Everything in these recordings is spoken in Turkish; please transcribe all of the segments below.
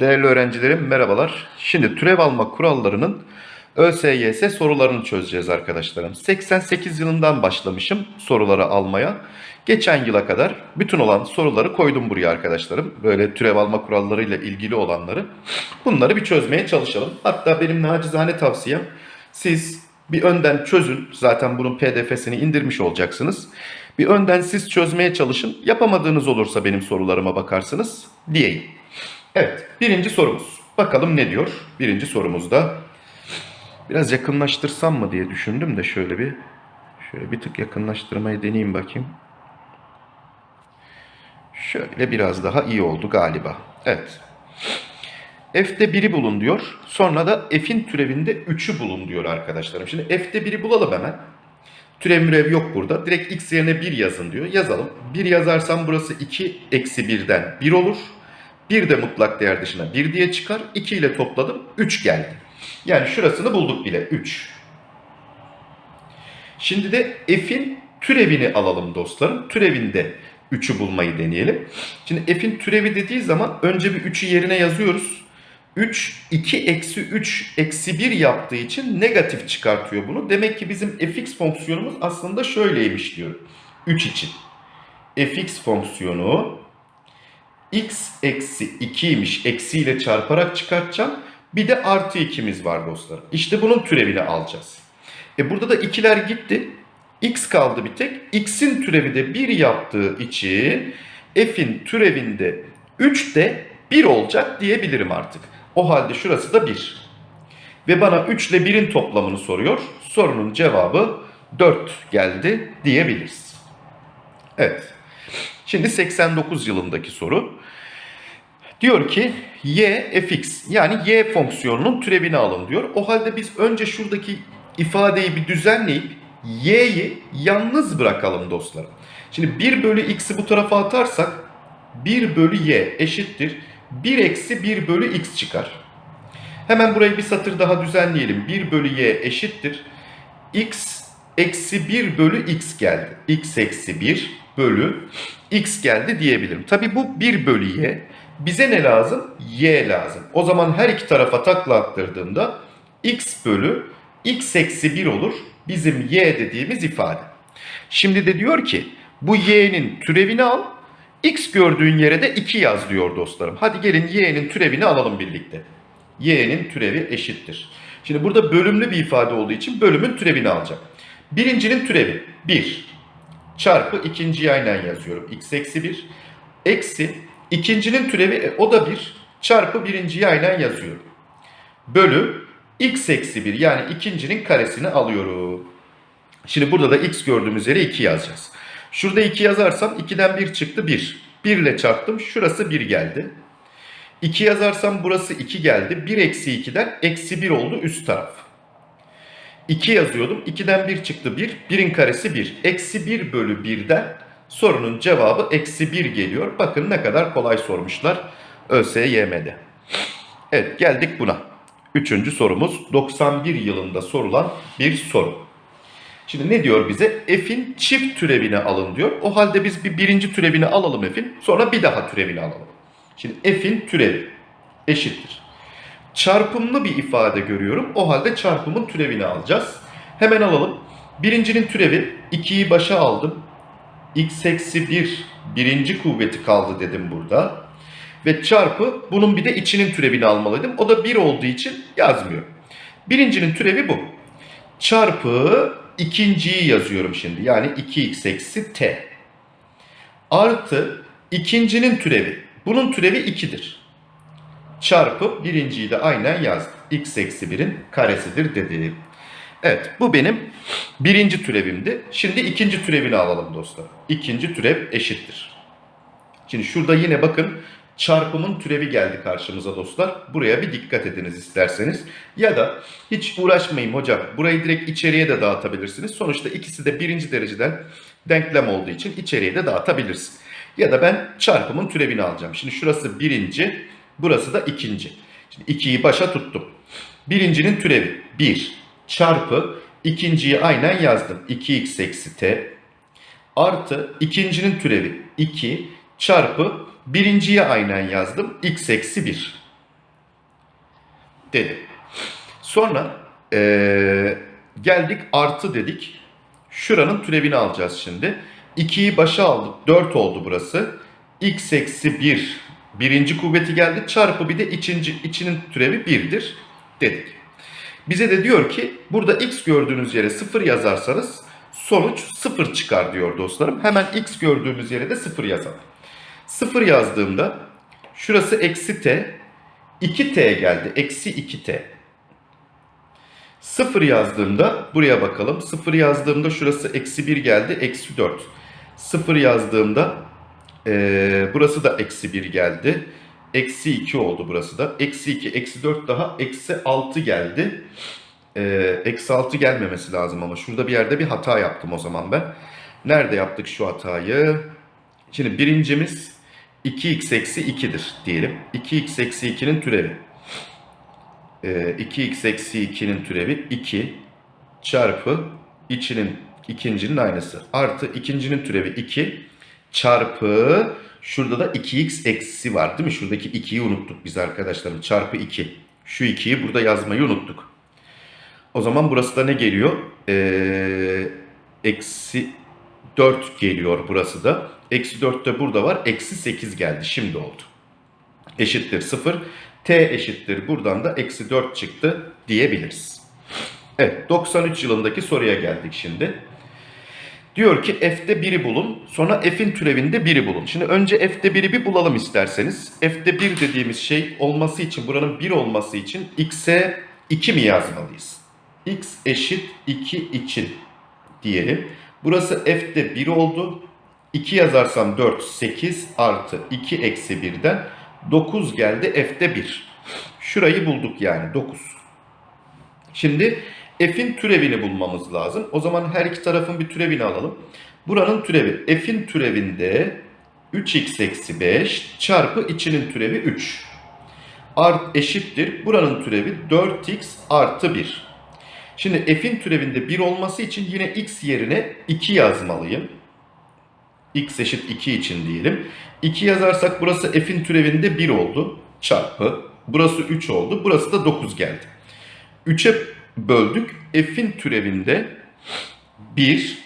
Değerli öğrencilerim merhabalar. Şimdi türev alma kurallarının ÖSYS sorularını çözeceğiz arkadaşlarım. 88 yılından başlamışım soruları almaya. Geçen yıla kadar bütün olan soruları koydum buraya arkadaşlarım. Böyle türev alma kurallarıyla ilgili olanları. Bunları bir çözmeye çalışalım. Hatta benim nacizane tavsiyem siz bir önden çözün. Zaten bunun pdf'sini indirmiş olacaksınız. Bir önden siz çözmeye çalışın. Yapamadığınız olursa benim sorularıma bakarsınız diyeyim. Evet, birinci sorumuz. Bakalım ne diyor? Birinci sorumuzda biraz yakınlaştırsam mı diye düşündüm de şöyle bir şöyle bir tık yakınlaştırmayı deneyeyim bakayım. Şöyle biraz daha iyi oldu galiba. Evet. F'de 1'i bulun diyor. Sonra da F'in türevinde 3'ü bulun diyor arkadaşlarım. Şimdi F'de 1'i bulalım hemen. Türev mürev yok burada. Direkt x yerine 1 yazın diyor. Yazalım. 1 yazarsam burası 2 eksi 1'den 1 olur. 1 de mutlak değer dışına 1 diye çıkar. 2 ile topladım. 3 geldi. Yani şurasını bulduk bile. 3. Şimdi de f'in türevini alalım dostlarım. Türevinde 3'ü bulmayı deneyelim. Şimdi f'in türevi dediği zaman önce bir 3'ü yerine yazıyoruz. 3, 2 eksi 3 eksi 1 yaptığı için negatif çıkartıyor bunu. Demek ki bizim fx fonksiyonumuz aslında şöyleymiş diyor. 3 için. fx fonksiyonu x eksi 2'ymiş. Eksiyle çarparak çıkartacağım. Bir de artı 2'miz var dostlar. İşte bunun türevini alacağız. E burada da ikiler gitti. x kaldı bir tek. x'in türevi de 1 yaptığı için f'in türevinde 3 de 1 olacak diyebilirim artık. O halde şurası da 1. Ve bana 3 ile 1'in toplamını soruyor. Sorunun cevabı 4 geldi diyebiliriz. Evet. Şimdi 89 yılındaki soru. Diyor ki y fx yani y fonksiyonunun türevini alın diyor. O halde biz önce şuradaki ifadeyi bir düzenleyip y'yi yalnız bırakalım dostlarım. Şimdi 1 bölü x'i bu tarafa atarsak 1 bölü y eşittir 1 eksi 1 bölü x çıkar. Hemen burayı bir satır daha düzenleyelim. 1 bölü y eşittir. x eksi 1 bölü x geldi. x eksi 1 bölü x geldi diyebilirim. Tabi bu 1 bölü y. Bize ne lazım? y lazım. O zaman her iki tarafa takla attırdığımda x bölü x eksi 1 olur. Bizim y dediğimiz ifade. Şimdi de diyor ki bu y'nin türevini al. X gördüğün yere de 2 yaz diyor dostlarım. Hadi gelin y'nin türevini alalım birlikte. y'nin türevi eşittir. Şimdi burada bölümlü bir ifade olduğu için bölümün türevini alacağım. Birincinin türevi 1 çarpı ikinciyi aynen yazıyorum. x eksi 1 eksi ikincinin türevi e, o da 1 çarpı birinciyi aynen yazıyorum. Bölü x eksi 1 yani ikincinin karesini alıyorum. Şimdi burada da x gördüğümüz yere 2 yazacağız. Şurada 2 yazarsam 2'den 1 çıktı 1. 1 ile çarptım şurası 1 geldi. 2 yazarsam burası 2 geldi. 1 eksi 2'den eksi 1 oldu üst taraf. 2 yazıyordum. 2'den 1 çıktı 1. 1'in karesi 1. Eksi 1 bölü 1'den sorunun cevabı eksi 1 geliyor. Bakın ne kadar kolay sormuşlar ÖSYM'de. Evet geldik buna. Üçüncü sorumuz 91 yılında sorulan bir soru. Şimdi ne diyor bize? F'in çift türevini alın diyor. O halde biz bir birinci türevini alalım F'in. Sonra bir daha türevini alalım. Şimdi F'in türevi eşittir. Çarpımlı bir ifade görüyorum. O halde çarpımın türevini alacağız. Hemen alalım. Birincinin türevi 2'yi başa aldım. X eksi 1 birinci kuvveti kaldı dedim burada. Ve çarpı bunun bir de içinin türevini almalıydım. O da 1 olduğu için yazmıyor. Birincinin türevi bu. Çarpı ikinciyi yazıyorum şimdi. Yani 2x eksi t. Artı ikincinin türevi. Bunun türevi 2'dir. Çarpı birinciyi de aynen yazdım. x eksi 1'in karesidir dedim. Evet bu benim birinci türevimdi. Şimdi ikinci türevini alalım dostlar. İkinci türev eşittir. Şimdi şurada yine bakın çarpımın türevi geldi karşımıza dostlar. Buraya bir dikkat ediniz isterseniz. Ya da hiç uğraşmayın hocam. Burayı direkt içeriye de dağıtabilirsiniz. Sonuçta ikisi de birinci dereceden denklem olduğu için içeriye de dağıtabiliriz. Ya da ben çarpımın türevini alacağım. Şimdi şurası birinci, burası da ikinci. Şimdi ikiyi başa tuttum. Birincinin türevi 1 çarpı ikinciyi aynen yazdım. 2x eksi t artı ikincinin türevi 2 çarpı birinciye aynen yazdım. x eksi 1. dedi. Sonra eee, geldik artı dedik. Şuranın türevini alacağız şimdi. 2'yi başa aldık. 4 oldu burası. x eksi 1 birinci kuvveti geldi. Çarpı bir de içinci, içinin türevi 1'dir dedik. Bize de diyor ki burada x gördüğünüz yere 0 yazarsanız sonuç 0 çıkar diyor dostlarım. Hemen x gördüğümüz yere de 0 yazalım. 0 yazdığımda şurası eksi t 2t geldi. Eksi 2t. 0 yazdığımda buraya bakalım. 0 yazdığımda şurası eksi 1 geldi. Eksi 4. 0 yazdığımda eee, burası da eksi 1 geldi. Eksi 2 oldu burası da. Eksi 2, eksi 4 daha eksi 6 geldi. Eee, Eksi 6 gelmemesi lazım ama şurada bir yerde bir hata yaptım o zaman ben. Nerede yaptık şu hatayı? Şimdi birincimiz 2x eksi 2'dir diyelim. 2x eksi 2'nin türevi. Ee, 2x eksi 2'nin türevi 2 çarpı içinin ikincinin aynısı. Artı ikincinin türevi 2 çarpı şurada da 2x eksi var değil mi? Şuradaki 2'yi unuttuk biz arkadaşlarım. Çarpı 2. Şu 2'yi burada yazmayı unuttuk. O zaman burası da ne geliyor? Ee, eksi 4 geliyor burası da. Eksi 4 de burada var. Eksi 8 geldi. Şimdi oldu. Eşittir 0. T eşittir. Buradan da eksi 4 çıktı diyebiliriz. Evet 93 yılındaki soruya geldik şimdi. Diyor ki f'de 1'i bulun. Sonra f'in türevinde 1'i bulun. Şimdi önce f'de 1'i bir bulalım isterseniz. f'de 1 dediğimiz şey olması için buranın 1 olması için x'e 2 mi yazmalıyız? x eşit 2 için diyelim. Burası f'de 1 oldu. 2 yazarsam 4, 8 artı 2 eksi 1'den 9 geldi f'de 1. Şurayı bulduk yani 9. Şimdi f'in türevini bulmamız lazım. O zaman her iki tarafın bir türevini alalım. Buranın türevi f'in türevinde 3x eksi 5 çarpı içinin türevi 3. Art eşittir. Buranın türevi 4x artı 1. Şimdi f'in türevinde 1 olması için yine x yerine 2 yazmalıyım. x eşit 2 için diyelim. 2 yazarsak burası f'in türevinde 1 oldu. Çarpı. Burası 3 oldu. Burası da 9 geldi. 3'e böldük. F'in türevinde 1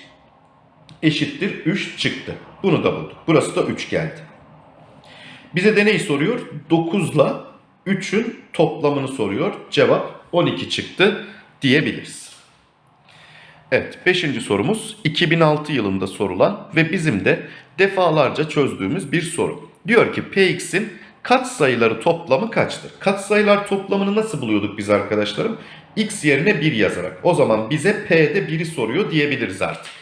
eşittir 3 çıktı. Bunu da bulduk. Burası da 3 geldi. Bize de neyi soruyor? 9 ile 3'ün toplamını soruyor. Cevap 12 çıktı diyebiliriz. Evet 5. sorumuz 2006 yılında sorulan ve bizim de defalarca çözdüğümüz bir soru. Diyor ki Px'in katsayıları toplamı kaçtır? Katsayılar toplamını nasıl buluyorduk biz arkadaşlarım? X yerine 1 yazarak. O zaman bize P'de 1'i soruyor diyebiliriz artık.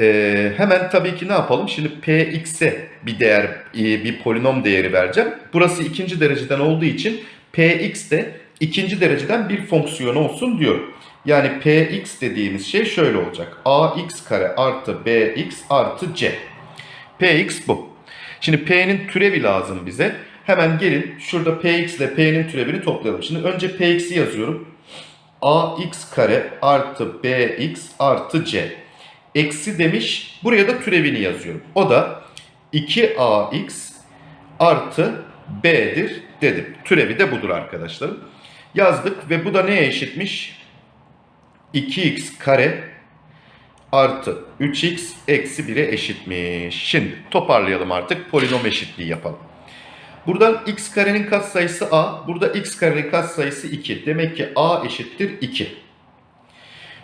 Ee, hemen tabii ki ne yapalım? Şimdi Px'e bir değer, e, bir polinom değeri vereceğim. Burası ikinci dereceden olduğu için Px de ikinci dereceden bir fonksiyon olsun diyor. Yani Px dediğimiz şey şöyle olacak. Ax kare artı Bx artı C. Px bu. Şimdi P'nin türevi lazım bize. Hemen gelin şurada Px ile P'nin türevini toplayalım. Şimdi önce Px'i yazıyorum. Ax kare artı Bx artı C. Eksi demiş. Buraya da türevini yazıyorum. O da 2ax artı b'dir dedim. Türevi de budur arkadaşlarım. Yazdık ve bu da neye eşitmiş? 2x kare artı 3x eksi 1'e eşitmiş. Şimdi toparlayalım artık polinom eşitliği yapalım. Buradan x karenin katsayısı a, burada x karenin katsayısı 2. Demek ki a eşittir 2.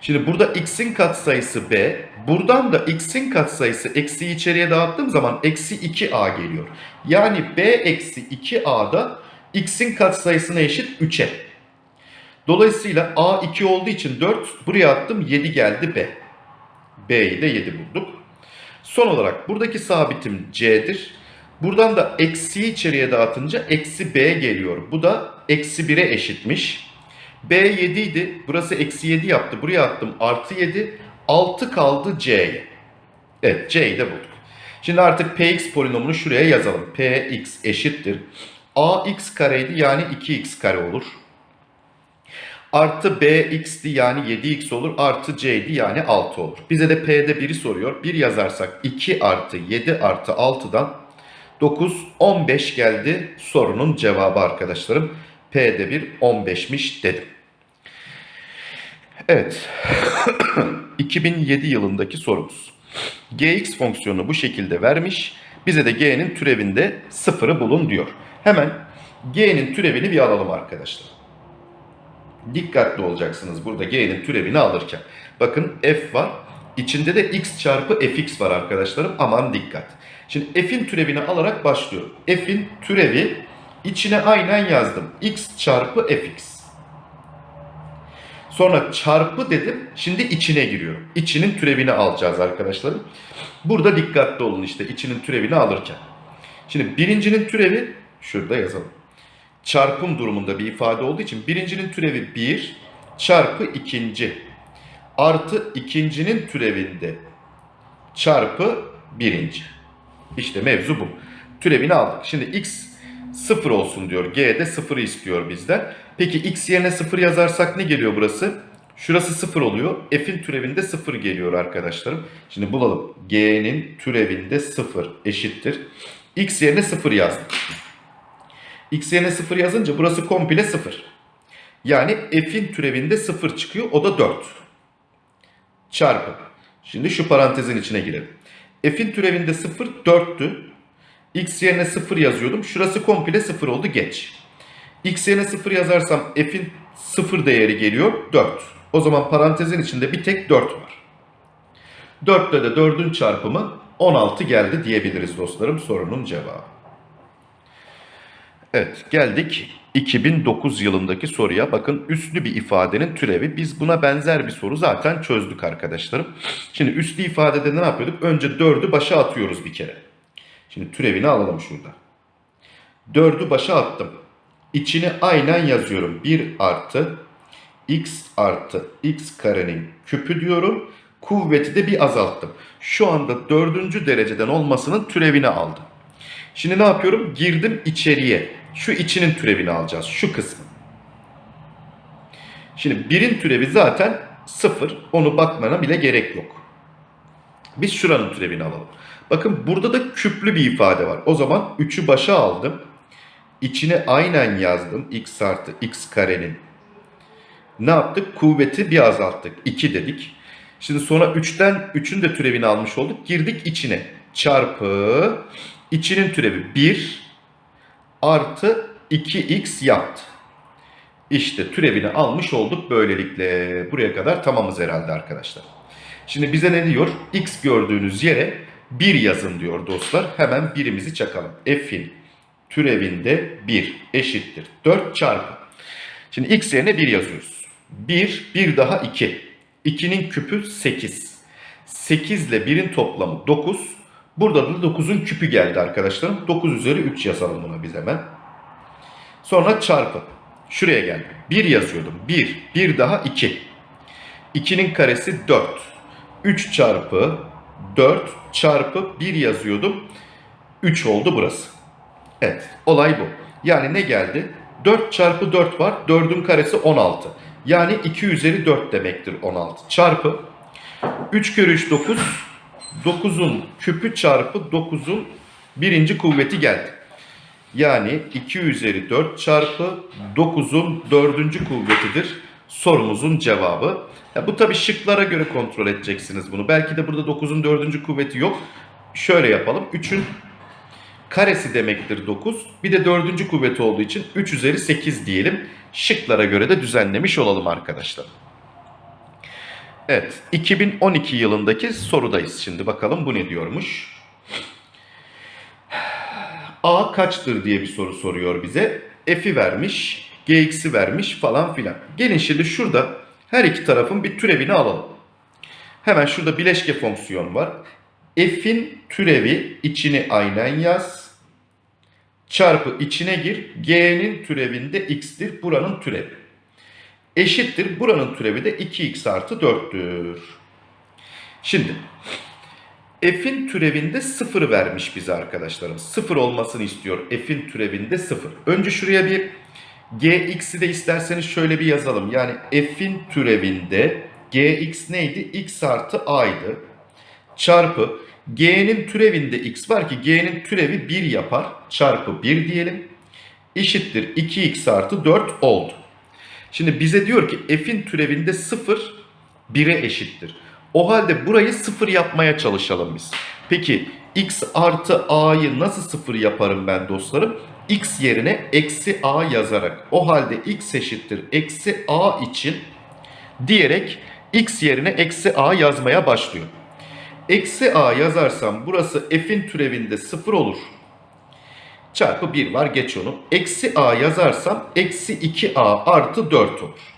Şimdi burada x'in katsayısı b, buradan da x'in katsayısı eksiği içeriye dağıttığım zaman eksi 2a geliyor. Yani b eksi 2a'da x'in katsayısına eşit 3'e. Dolayısıyla a 2 olduğu için 4, buraya attım 7 geldi b. b'yi de 7 bulduk. Son olarak buradaki sabitim c'dir. Buradan da eksiği içeriye dağıtınca eksi b geliyor. Bu da eksi 1'e eşitmiş. B 7 idi. Burası eksi 7 yaptı. Buraya attım artı 7. 6 kaldı C'ye. Evet C'yi de bulduk. Şimdi artık Px polinomunu şuraya yazalım. Px eşittir. Ax kareydi yani 2x kare olur. Artı bx'ti yani 7x olur. Artı c'ydi yani 6 olur. Bize de p'de 1'i soruyor. 1 yazarsak 2 artı 7 artı 6'dan 9, 15 geldi sorunun cevabı arkadaşlarım. P'de bir 15'miş dedim. Evet. 2007 yılındaki sorumuz. Gx fonksiyonu bu şekilde vermiş. Bize de g'nin türevinde sıfırı bulun diyor. Hemen g'nin türevini bir alalım arkadaşlar. Dikkatli olacaksınız burada g'nin türevini alırken. Bakın f var. İçinde de x çarpı fx var arkadaşlarım. Aman dikkat. Şimdi f'in türevini alarak başlıyorum. f'in türevi içine aynen yazdım. x çarpı fx. Sonra çarpı dedim. Şimdi içine giriyorum. İçinin türevini alacağız arkadaşlarım. Burada dikkatli olun işte içinin türevini alırken. Şimdi birincinin türevi şurada yazalım. Çarpım durumunda bir ifade olduğu için birincinin türevi 1 çarpı ikinci artı ikincinin türevinde çarpı birinci. İşte mevzu bu. Türevini aldık. Şimdi x 0 olsun diyor. G de 0'ı istiyor bizden. Peki x yerine 0 yazarsak ne geliyor burası? Şurası 0 oluyor. F'in türevinde 0 geliyor arkadaşlarım. Şimdi bulalım. G'nin türevinde 0 eşittir. X yerine 0 yazdım. X yerine 0 yazınca burası komple 0. Yani F'in türevinde 0 çıkıyor. O da 4. Çarpı. Şimdi şu parantezin içine girelim. F'in türevinde 0 4'tü. X yerine 0 yazıyordum. Şurası komple 0 oldu geç. X yerine 0 yazarsam F'in 0 değeri geliyor 4. O zaman parantezin içinde bir tek 4 var. 4 ile de 4'ün çarpımı 16 geldi diyebiliriz dostlarım sorunun cevabı. Evet geldik 2009 yılındaki soruya. Bakın üslü bir ifadenin türevi. Biz buna benzer bir soru zaten çözdük arkadaşlarım. Şimdi üslü ifadede ne yapıyorduk? Önce 4'ü başa atıyoruz bir kere. Şimdi türevini alalım şurada. 4'ü başa attım. İçine aynen yazıyorum. 1 artı x artı x karenin küpü diyorum. Kuvveti de bir azalttım. Şu anda dördüncü dereceden olmasının türevini aldım. Şimdi ne yapıyorum? Girdim içeriye. Şu içinin türevini alacağız. Şu kısmı. Şimdi birin türevi zaten sıfır. Onu bakmana bile gerek yok. Biz şuranın türevini alalım. Bakın burada da küplü bir ifade var. O zaman 3'ü başa aldım. İçine aynen yazdım. x artı x karenin. Ne yaptık? Kuvveti bir azalttık. 2 dedik. Şimdi sonra 3'ten 3'ün de türevini almış olduk. Girdik içine. Çarpı içinin türevi 1 artı 2x yaptı. İşte türevini almış olduk böylelikle. Buraya kadar tamamız herhalde arkadaşlar. Şimdi bize ne diyor? x gördüğünüz yere 1 yazın diyor dostlar. Hemen birimizi çakalım. f'in türevinde 1 eşittir. 4 çarpı. Şimdi x yerine 1 yazıyoruz. 1, 1 daha 2. 2'nin küpü 8. 8 ile 1'in toplamı 9. Burada da 9'un küpü geldi arkadaşlarım. 9 üzeri 3 yazalım buna biz hemen. Sonra çarpı. Şuraya geldi. 1 yazıyordum. 1, 1 daha 2. 2'nin karesi 4. 3 çarpı 4 çarpı 1 yazıyordum. 3 oldu burası. Evet olay bu. Yani ne geldi? 4 çarpı 4 var. 4'ün karesi 16. Yani 2 üzeri 4 demektir 16. Çarpı 3 kere 3 9. 9'un küpü çarpı 9'un birinci kuvveti geldi. Yani 2 üzeri 4 çarpı 9'un dördüncü kuvvetidir sorumuzun cevabı. Ya bu tabi şıklara göre kontrol edeceksiniz bunu. Belki de burada 9'un dördüncü kuvveti yok. Şöyle yapalım. 3'ün karesi demektir 9. Bir de dördüncü kuvveti olduğu için 3 üzeri 8 diyelim. Şıklara göre de düzenlemiş olalım arkadaşlar. Evet 2012 yılındaki sorudayız şimdi bakalım bu ne diyormuş. A kaçtır diye bir soru soruyor bize. F'i vermiş, Gx'i vermiş falan filan. Gelin şimdi şurada her iki tarafın bir türevini alalım. Hemen şurada bileşke fonksiyon var. F'in türevi içini aynen yaz. Çarpı içine gir. G'nin türevinde x'tir. Buranın türevi. Eşittir. Buranın türevi de 2x artı 4'tür. Şimdi f'in türevinde 0 vermiş bize arkadaşlarım. 0 olmasını istiyor. F'in türevinde 0. Önce şuraya bir gx'i de isterseniz şöyle bir yazalım. Yani f'in türevinde gx neydi? x artı a'ydı. Çarpı g'nin türevinde x var ki g'nin türevi 1 yapar. Çarpı 1 diyelim. eşittir 2x artı 4 oldu. Şimdi bize diyor ki f'in türevinde 0 1'e eşittir. O halde burayı 0 yapmaya çalışalım biz. Peki x artı a'yı nasıl 0 yaparım ben dostlarım? x yerine eksi a yazarak. O halde x eşittir eksi a için diyerek x yerine eksi a yazmaya başlıyor. Eksi a yazarsam burası f'in türevinde 0 olur. Çarpı 1 var geç onu. Eksi a yazarsam eksi 2a artı 4 olur.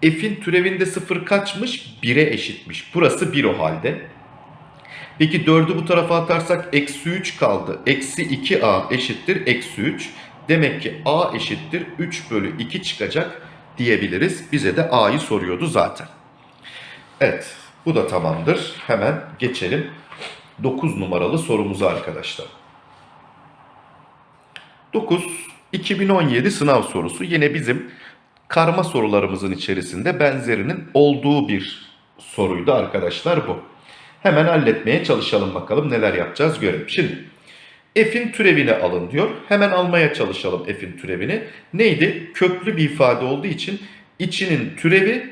F'in türevinde 0 kaçmış? 1'e eşitmiş. Burası 1 o halde. Peki 4'ü bu tarafa atarsak eksi 3 kaldı. Eksi 2a eşittir eksi 3. Demek ki a eşittir 3 bölü 2 çıkacak diyebiliriz. Bize de a'yı soruyordu zaten. Evet bu da tamamdır. Hemen geçelim 9 numaralı sorumuza arkadaşlar. 9 2017 sınav sorusu yine bizim karma sorularımızın içerisinde benzerinin olduğu bir soruydu arkadaşlar bu. Hemen halletmeye çalışalım bakalım neler yapacağız görelim. Şimdi f'in türevini alın diyor. Hemen almaya çalışalım f'in türevini. Neydi? Köklü bir ifade olduğu için içinin türevi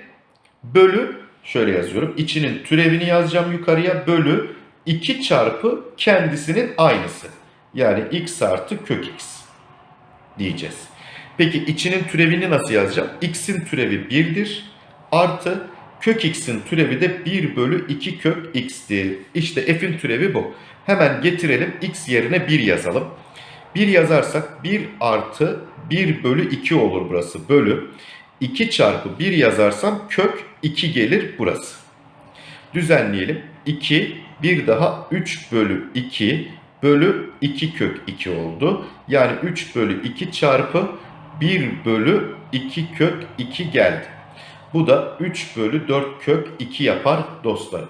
bölü şöyle yazıyorum. İçinin türevini yazacağım yukarıya bölü 2 çarpı kendisinin aynısı. Yani x artı kök x diyeceğiz. Peki içinin türevini nasıl yazacağım? x'in türevi 1'dir. Artı kök x'in türevi de 1 bölü 2 kök x'tir. İşte f'in türevi bu. Hemen getirelim x yerine 1 yazalım. 1 yazarsak 1 artı 1 bölü 2 olur burası. Bölü 2 çarpı 1 yazarsam kök 2 gelir burası. Düzenleyelim. 2 bir daha 3 bölü 2 bölü 2 kök 2 oldu. Yani 3 bölü 2 çarpı 1 bölü 2 kök 2 geldi. Bu da 3 bölü 4 kök 2 yapar dostlarım.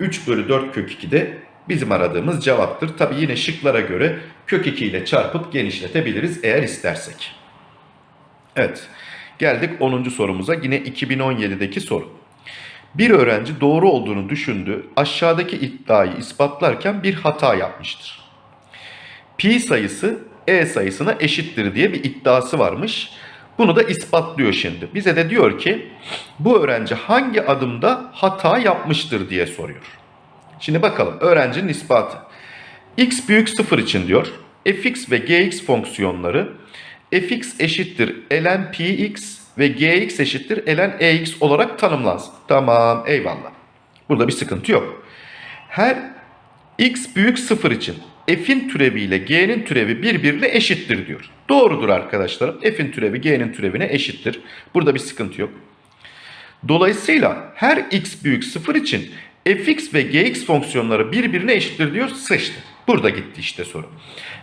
3 bölü 4 kök 2 de bizim aradığımız cevaptır. Tabi yine şıklara göre kök 2 ile çarpıp genişletebiliriz eğer istersek. Evet geldik 10. sorumuza yine 2017'deki soru. Bir öğrenci doğru olduğunu düşündüğü aşağıdaki iddiayı ispatlarken bir hata yapmıştır. Pi sayısı e sayısına eşittir diye bir iddiası varmış. Bunu da ispatlıyor şimdi. Bize de diyor ki bu öğrenci hangi adımda hata yapmıştır diye soruyor. Şimdi bakalım öğrencinin ispatı. x büyük 0 için diyor fx ve gx fonksiyonları fx eşittir ln px ve gx eşittir ln ex olarak tanımlansın. Tamam eyvallah. Burada bir sıkıntı yok. Her x büyük 0 için f'in türevi ile g'nin türevi birbirine eşittir diyor. Doğrudur arkadaşlarım. F'in türevi g'nin türevine eşittir. Burada bir sıkıntı yok. Dolayısıyla her x büyük 0 için fx ve gx fonksiyonları birbirine eşittir diyor. Sıçtı. Burada gitti işte soru.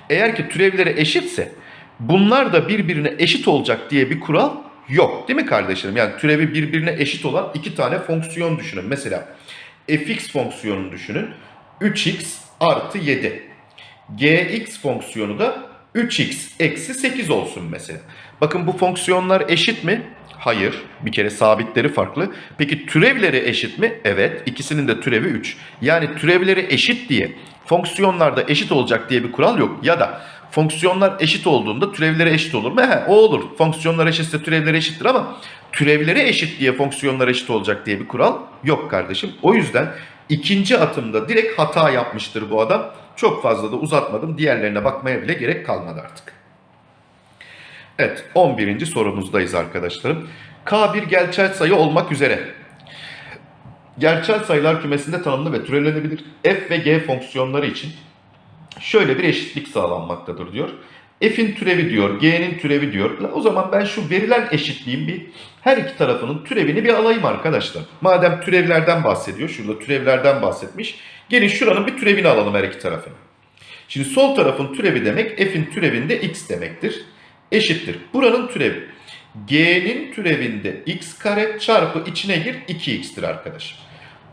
Eğer ki türevleri eşitse bunlar da birbirine eşit olacak diye bir kural yok. Değil mi kardeşlerim? Yani türevi birbirine eşit olan iki tane fonksiyon düşünün. Mesela fx fonksiyonunu düşünün. 3x artı 7. gx fonksiyonu da 3x eksi 8 olsun mesela. Bakın bu fonksiyonlar eşit mi? Hayır. Bir kere sabitleri farklı. Peki türevleri eşit mi? Evet. İkisinin de türevi 3. Yani türevleri eşit diye fonksiyonlarda eşit olacak diye bir kural yok. Ya da fonksiyonlar eşit olduğunda türevleri eşit olur mu? He, o olur. Fonksiyonlar eşitse türevleri eşittir ama türevleri eşit diye fonksiyonlar eşit olacak diye bir kural yok kardeşim. O yüzden ikinci atımda direkt hata yapmıştır bu adam. Çok fazla da uzatmadım. Diğerlerine bakmaya bile gerek kalmadı artık. Evet 11. sorumuzdayız arkadaşlarım. K bir gerçel sayı olmak üzere. Gerçel sayılar kümesinde tanımlı ve türevlenebilir f ve g fonksiyonları için şöyle bir eşitlik sağlanmaktadır diyor. F'in türevi diyor, G'nin türevi diyor. O zaman ben şu verilen eşitliğin bir her iki tarafının türevini bir alayım arkadaşlar. Madem türevlerden bahsediyor, şurada türevlerden bahsetmiş. Gelin şuranın bir türevini alalım her iki tarafını. Şimdi sol tarafın türevi demek F'in türevinde x demektir. Eşittir. Buranın türevi. G'nin türevinde x kare çarpı içine gir 2x'tir arkadaşım.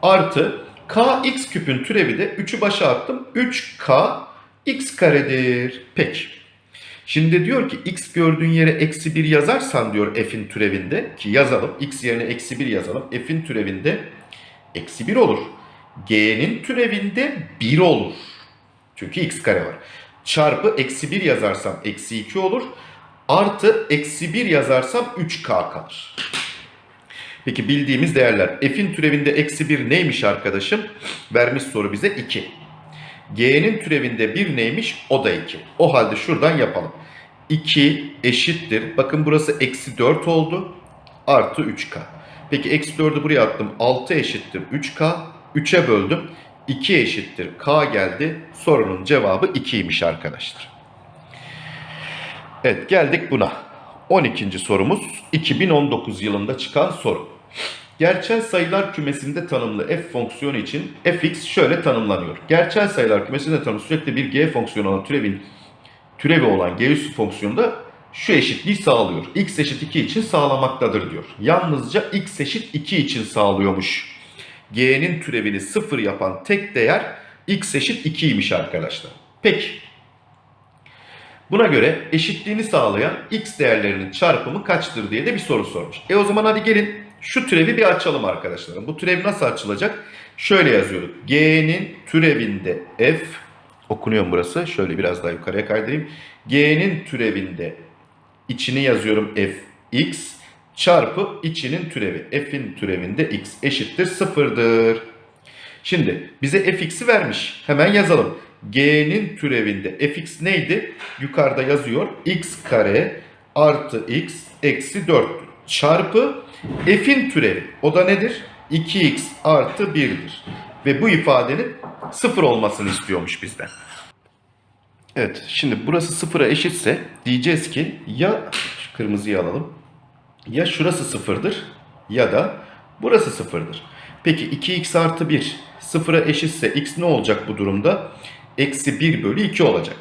Artı kx küpün türevi de 3'ü başa attım. 3k x karedir. Peki. Şimdi diyor ki x gördüğün yere eksi 1 yazarsan diyor f'in türevinde ki yazalım. x yerine eksi 1 yazalım. f'in türevinde eksi 1 olur. g'nin türevinde 1 olur. Çünkü x kare var. Çarpı eksi 1 yazarsam eksi 2 olur. Artı eksi 1 yazarsam 3k kalır. Peki bildiğimiz değerler. F'in türevinde eksi 1 neymiş arkadaşım? Vermiş soru bize 2. G'nin türevinde 1 neymiş? O da 2. O halde şuradan yapalım. 2 eşittir. Bakın burası eksi 4 oldu. Artı 3k. Peki eksi 4'ü buraya attım. 6 eşittir 3k. 3'e böldüm. 2 eşittir k geldi. Sorunun cevabı 2'ymiş arkadaşlar. Evet geldik buna. 12. sorumuz 2019 yılında çıkan soru. Gerçel sayılar kümesinde tanımlı f fonksiyonu için fx şöyle tanımlanıyor. Gerçel sayılar kümesinde tanımlı sürekli bir g fonksiyonu olan türevin türevi olan g üssü fonksiyonu da şu eşitliği sağlıyor. x eşit 2 için sağlamaktadır diyor. Yalnızca x eşit 2 için sağlıyormuş. g'nin türevini 0 yapan tek değer x eşit 2'ymiş arkadaşlar. Peki. Buna göre eşitliğini sağlayan x değerlerinin çarpımı kaçtır diye de bir soru sormuş. E o zaman hadi gelin şu türevi bir açalım arkadaşlarım. Bu türev nasıl açılacak? Şöyle yazıyorduk. G'nin türevinde f okunuyor burası? Şöyle biraz daha yukarıya kaydırayım. G'nin türevinde içini yazıyorum f x çarpı içinin türevi. F'in türevinde x eşittir sıfırdır. Şimdi bize fx'i vermiş. Hemen yazalım. G'nin türevinde fx neydi? Yukarıda yazıyor. x kare artı x eksi 4 çarpı f'in türevi. O da nedir? 2x artı 1'dir. Ve bu ifadenin 0 olmasını istiyormuş bizden. Evet şimdi burası sıfıra eşitse diyeceğiz ki ya kırmızıyı alalım. Ya şurası sıfırdır ya da burası sıfırdır. Peki 2x artı 1 sıfıra eşitse x ne olacak bu durumda? Eksi 1 bölü 2 olacak.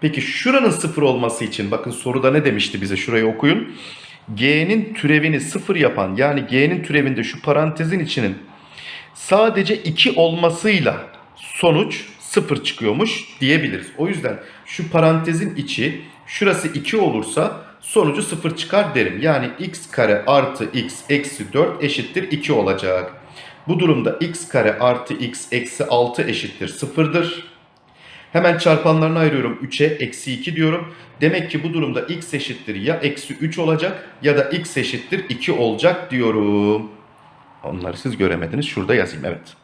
Peki şuranın sıfır olması için bakın soruda ne demişti bize şurayı okuyun. G'nin türevini sıfır yapan yani G'nin türevinde şu parantezin içinin sadece 2 olmasıyla sonuç 0 çıkıyormuş diyebiliriz. O yüzden şu parantezin içi şurası 2 olursa sonucu 0 çıkar derim. Yani x kare artı x eksi 4 eşittir 2 olacak. Bu durumda x kare artı x eksi 6 eşittir 0'dır. Hemen çarpanlarını ayırıyorum 3'e eksi 2 diyorum. Demek ki bu durumda x eşittir ya eksi 3 olacak ya da x eşittir 2 olacak diyorum. Onları siz göremediniz. Şurada yazayım evet.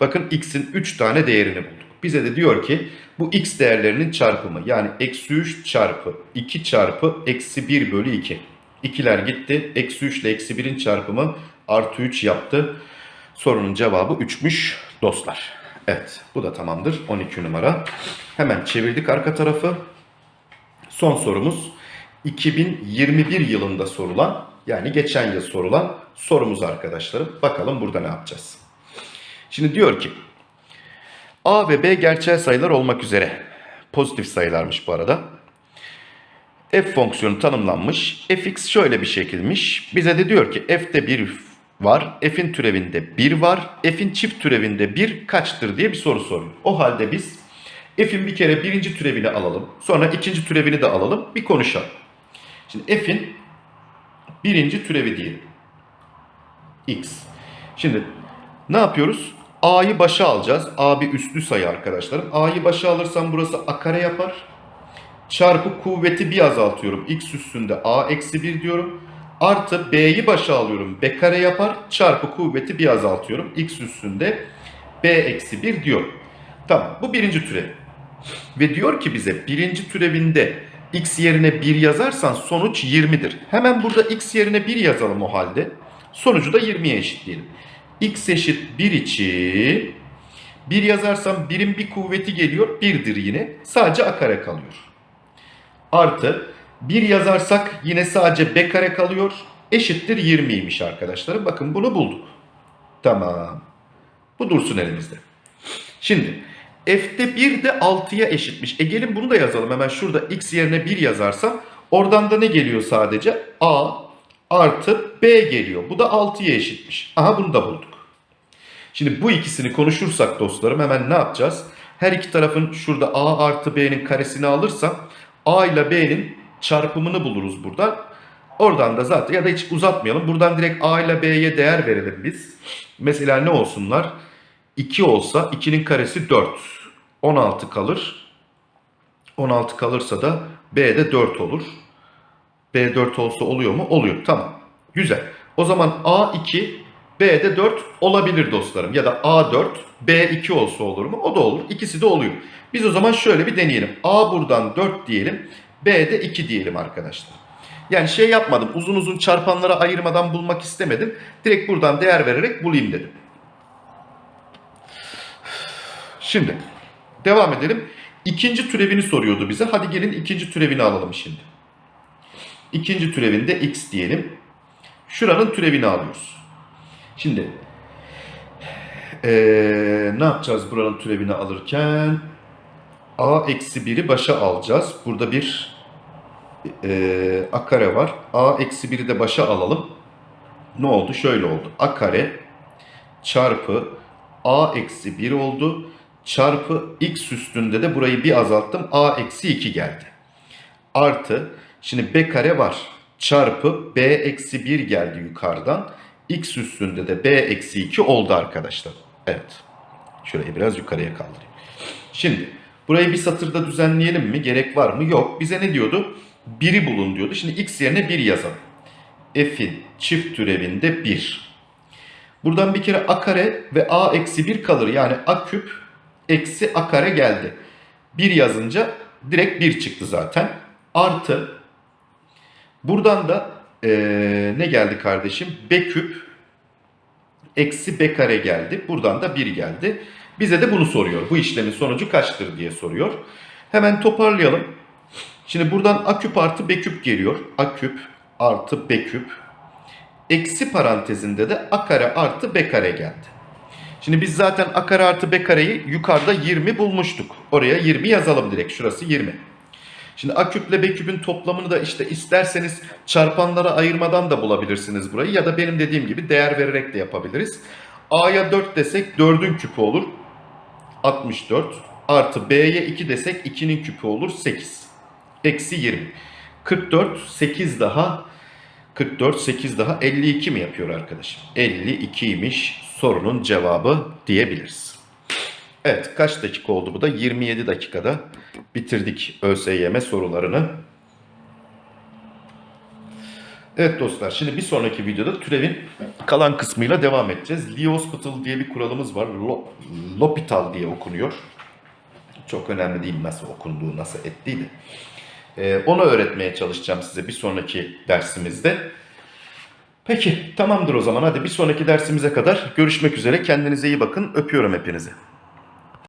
Bakın x'in 3 tane değerini bulduk. Bize de diyor ki bu x değerlerinin çarpımı yani eksi 3 çarpı 2 çarpı eksi 1 bölü 2. İkiler gitti. Eksi 3 ile eksi 1'in çarpımı artı 3 yaptı. Sorunun cevabı 3'müş dostlar. Evet bu da tamamdır. 12 numara. Hemen çevirdik arka tarafı. Son sorumuz 2021 yılında sorulan yani geçen yıl sorulan sorumuz arkadaşlarım. Bakalım burada ne yapacağız. Şimdi diyor ki A ve B gerçel sayılar olmak üzere pozitif sayılarmış bu arada. F fonksiyonu tanımlanmış. fx şöyle bir şekilmiş. Bize de diyor ki f'te 1 var. F'in türevinde 1 var. F'in çift türevinde 1 kaçtır diye bir soru soruyor. O halde biz f'in bir kere birinci türevini alalım. Sonra ikinci türevini de alalım. Bir konuşalım. Şimdi f'in birinci türevi diyelim. x. Şimdi ne yapıyoruz? a'yı başa alacağız. a bir üslü sayı arkadaşlarım. a'yı başa alırsam burası a kare yapar. Çarpı kuvveti bir azaltıyorum. x üstünde a eksi 1 diyorum. Artı b'yi başa alıyorum. b kare yapar. Çarpı kuvveti bir azaltıyorum. x üstünde b eksi 1 diyorum. Tamam bu birinci türev. Ve diyor ki bize birinci türevinde x yerine 1 yazarsan sonuç 20'dir. Hemen burada x yerine 1 yazalım o halde. Sonucu da 20'ye eşitleyelim. x eşit 1 için 1 yazarsam 1'in bir kuvveti geliyor 1'dir yine. Sadece a kare kalıyor. Artı 1 yazarsak yine sadece b kare kalıyor. Eşittir 20'ymiş arkadaşlarım. Bakın bunu bulduk. Tamam. Bu dursun elimizde. Şimdi f'te 1 de 6'ya eşitmiş. E gelin bunu da yazalım. Hemen şurada x yerine 1 yazarsam oradan da ne geliyor sadece? a artı b geliyor. Bu da 6'ya eşitmiş. Aha bunu da bulduk. Şimdi bu ikisini konuşursak dostlarım hemen ne yapacağız? Her iki tarafın şurada a artı b'nin karesini alırsam a ile b'nin çarpımını buluruz buradan. Oradan da zaten ya da hiç uzatmayalım. Buradan direkt a ile b'ye değer verelim biz. Mesela ne olsunlar? 2 olsa 2'nin karesi 4. 16 kalır. 16 kalırsa da b de 4 olur. B4 olsa oluyor mu? Oluyor. Tamam. Güzel. O zaman A2 B'de 4 olabilir dostlarım. Ya da A4 B2 olsa olur mu? O da olur. İkisi de oluyor. Biz o zaman şöyle bir deneyelim. A buradan 4 diyelim. B'de 2 diyelim arkadaşlar. Yani şey yapmadım. Uzun uzun çarpanlara ayırmadan bulmak istemedim. Direkt buradan değer vererek bulayım dedim. Şimdi devam edelim. İkinci türevini soruyordu bize. Hadi gelin ikinci türevini alalım şimdi. İkinci türevinde x diyelim. Şuranın türevini alıyoruz. Şimdi eee, ne yapacağız buranın türevini alırken? a eksi 1'i başa alacağız. Burada bir eee, a kare var. a eksi 1'i de başa alalım. Ne oldu? Şöyle oldu. a kare çarpı a eksi 1 oldu. Çarpı x üstünde de burayı bir azalttım. a eksi 2 geldi. Artı şimdi b kare var. Çarpı b eksi 1 geldi yukarıdan. x üstünde de b eksi 2 oldu arkadaşlar. Evet. Şurayı biraz yukarıya kaldırayım. Şimdi burayı bir satırda düzenleyelim mi? Gerek var mı? Yok. Bize ne diyordu? 1'i bulun diyordu. Şimdi x yerine 1 yazalım. f'in çift türevinde 1. Buradan bir kere a kare ve a eksi 1 kalır. Yani a küp eksi a kare geldi. 1 yazınca direkt 1 çıktı zaten. Artı buradan da eee, ne geldi kardeşim? b küp eksi b kare geldi. Buradan da 1 geldi. Bize de bunu soruyor. Bu işlemin sonucu kaçtır diye soruyor. Hemen toparlayalım. Şimdi buradan a küp artı b küp geliyor. a küp artı b küp. Eksi parantezinde de a kare artı b kare geldi. Şimdi biz zaten a kare artı b kareyi yukarıda 20 bulmuştuk. Oraya 20 yazalım direkt. Şurası 20. Şimdi a küple b küpün toplamını da işte isterseniz çarpanlara ayırmadan da bulabilirsiniz burayı. Ya da benim dediğim gibi değer vererek de yapabiliriz. a'ya 4 desek 4'ün küpü olur. 64 artı b'ye 2 desek 2'nin küpü olur 8. Eksi 20. 44 8 daha 44 8 daha 52 mi yapıyor arkadaşım? 52'ymiş sorunun cevabı diyebiliriz. Evet kaç dakika oldu bu da? 27 dakikada bitirdik ÖSYM sorularını. Evet dostlar şimdi bir sonraki videoda türevin kalan kısmıyla devam edeceğiz. Lee diye bir kuralımız var. Lo- L'Hopital diye okunuyor. Çok önemli değil nasıl okunduğu, nasıl ettiği de. Ee, onu öğretmeye çalışacağım size bir sonraki dersimizde. Peki tamamdır o zaman hadi bir sonraki dersimize kadar görüşmek üzere. Kendinize iyi bakın. Öpüyorum hepinizi.